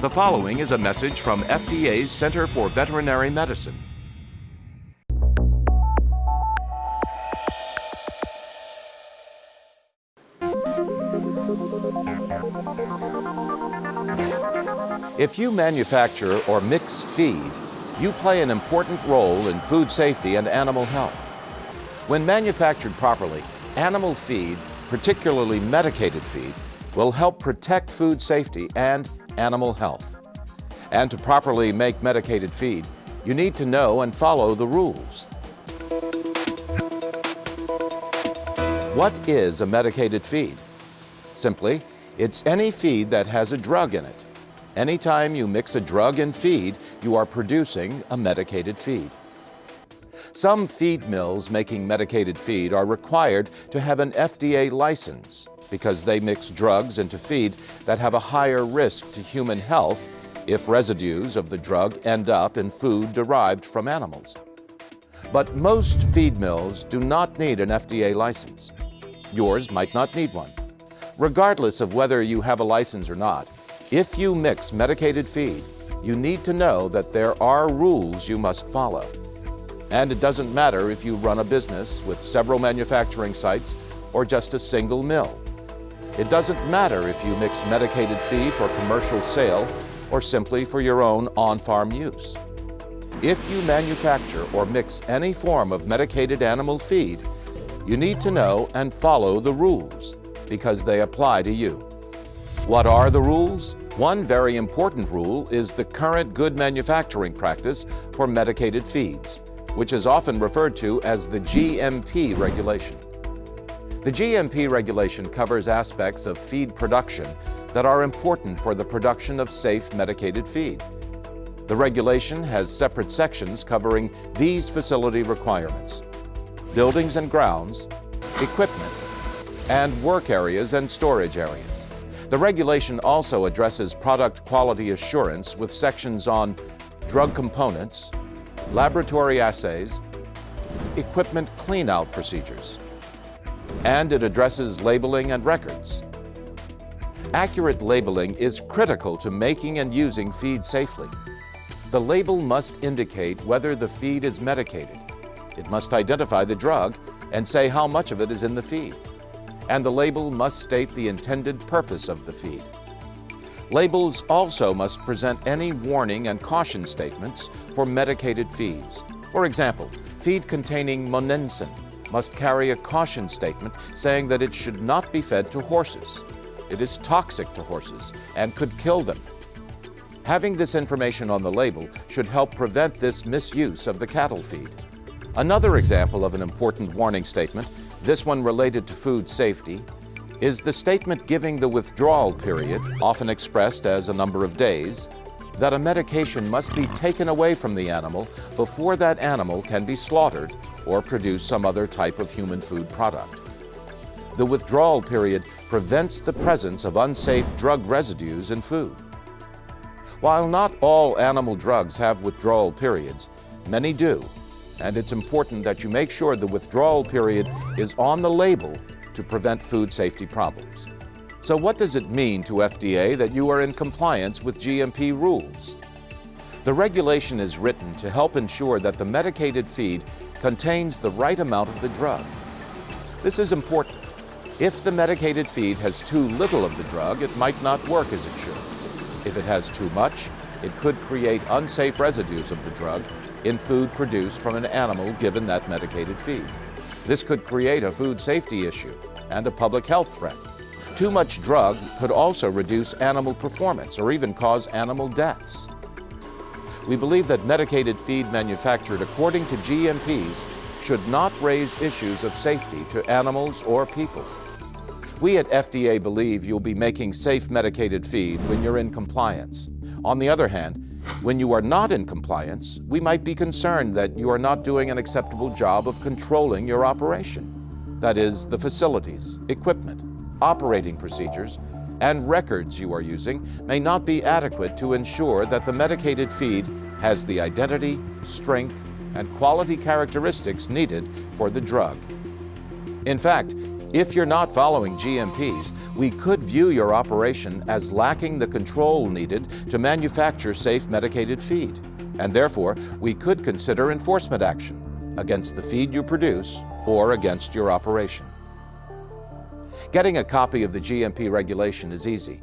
The following is a message from FDA's Center for Veterinary Medicine. If you manufacture or mix feed, you play an important role in food safety and animal health. When manufactured properly, animal feed, particularly medicated feed, will help protect food safety and animal health. And to properly make medicated feed, you need to know and follow the rules. What is a medicated feed? Simply, it's any feed that has a drug in it. Anytime you mix a drug in feed, you are producing a medicated feed. Some feed mills making medicated feed are required to have an FDA license because they mix drugs into feed that have a higher risk to human health if residues of the drug end up in food derived from animals. But most feed mills do not need an FDA license. Yours might not need one. Regardless of whether you have a license or not, if you mix medicated feed, you need to know that there are rules you must follow. And it doesn't matter if you run a business with several manufacturing sites or just a single mill. It doesn't matter if you mix medicated feed for commercial sale or simply for your own on-farm use. If you manufacture or mix any form of medicated animal feed, you need to know and follow the rules because they apply to you. What are the rules? One very important rule is the current good manufacturing practice for medicated feeds, which is often referred to as the GMP regulation. The GMP regulation covers aspects of feed production that are important for the production of safe medicated feed. The regulation has separate sections covering these facility requirements. Buildings and grounds, equipment, and work areas and storage areas. The regulation also addresses product quality assurance with sections on drug components, laboratory assays, equipment clean-out procedures and it addresses labeling and records. Accurate labeling is critical to making and using feed safely. The label must indicate whether the feed is medicated. It must identify the drug and say how much of it is in the feed. And the label must state the intended purpose of the feed. Labels also must present any warning and caution statements for medicated feeds. For example, feed containing monensin must carry a caution statement saying that it should not be fed to horses. It is toxic to horses and could kill them. Having this information on the label should help prevent this misuse of the cattle feed. Another example of an important warning statement, this one related to food safety, is the statement giving the withdrawal period, often expressed as a number of days, that a medication must be taken away from the animal before that animal can be slaughtered or produce some other type of human food product. The withdrawal period prevents the presence of unsafe drug residues in food. While not all animal drugs have withdrawal periods, many do, and it's important that you make sure the withdrawal period is on the label to prevent food safety problems. So what does it mean to FDA that you are in compliance with GMP rules? The regulation is written to help ensure that the medicated feed contains the right amount of the drug. This is important. If the medicated feed has too little of the drug, it might not work as it should. If it has too much, it could create unsafe residues of the drug in food produced from an animal given that medicated feed. This could create a food safety issue and a public health threat. Too much drug could also reduce animal performance or even cause animal deaths. We believe that medicated feed manufactured according to GMPs should not raise issues of safety to animals or people. We at FDA believe you'll be making safe medicated feed when you're in compliance. On the other hand, when you are not in compliance, we might be concerned that you are not doing an acceptable job of controlling your operation. That is, the facilities, equipment, operating procedures, and records you are using may not be adequate to ensure that the medicated feed has the identity, strength, and quality characteristics needed for the drug. In fact, if you're not following GMPs, we could view your operation as lacking the control needed to manufacture safe medicated feed, and therefore we could consider enforcement action against the feed you produce or against your operation. Getting a copy of the GMP regulation is easy.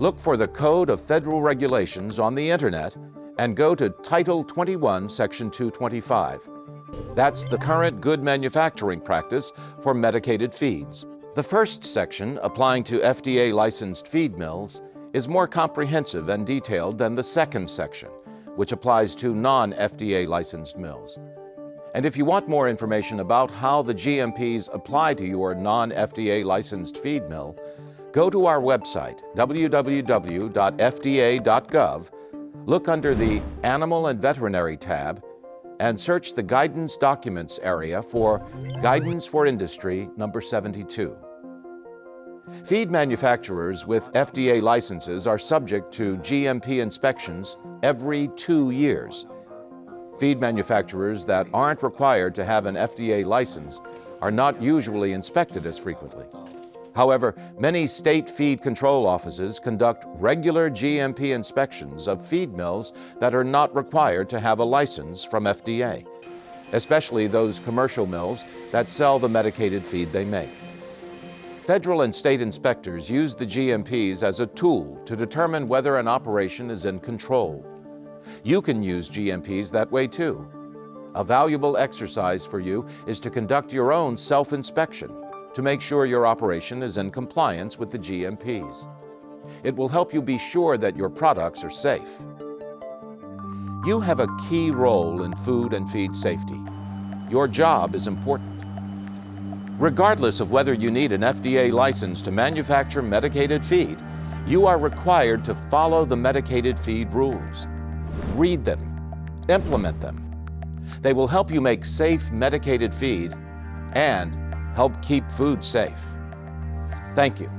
Look for the Code of Federal Regulations on the Internet and go to Title 21, Section 225. That's the current good manufacturing practice for medicated feeds. The first section, applying to FDA licensed feed mills, is more comprehensive and detailed than the second section, which applies to non FDA licensed mills. And if you want more information about how the GMPs apply to your non FDA licensed feed mill, go to our website, www.fda.gov, look under the Animal and Veterinary tab, and search the Guidance Documents area for Guidance for Industry number 72. Feed manufacturers with FDA licenses are subject to GMP inspections every two years. Feed manufacturers that aren't required to have an FDA license are not usually inspected as frequently. However, many state feed control offices conduct regular GMP inspections of feed mills that are not required to have a license from FDA, especially those commercial mills that sell the medicated feed they make. Federal and state inspectors use the GMPs as a tool to determine whether an operation is in control. You can use GMPs that way too. A valuable exercise for you is to conduct your own self-inspection to make sure your operation is in compliance with the GMPs. It will help you be sure that your products are safe. You have a key role in food and feed safety. Your job is important. Regardless of whether you need an FDA license to manufacture medicated feed, you are required to follow the medicated feed rules. Read them, implement them. They will help you make safe medicated feed and help keep food safe. Thank you.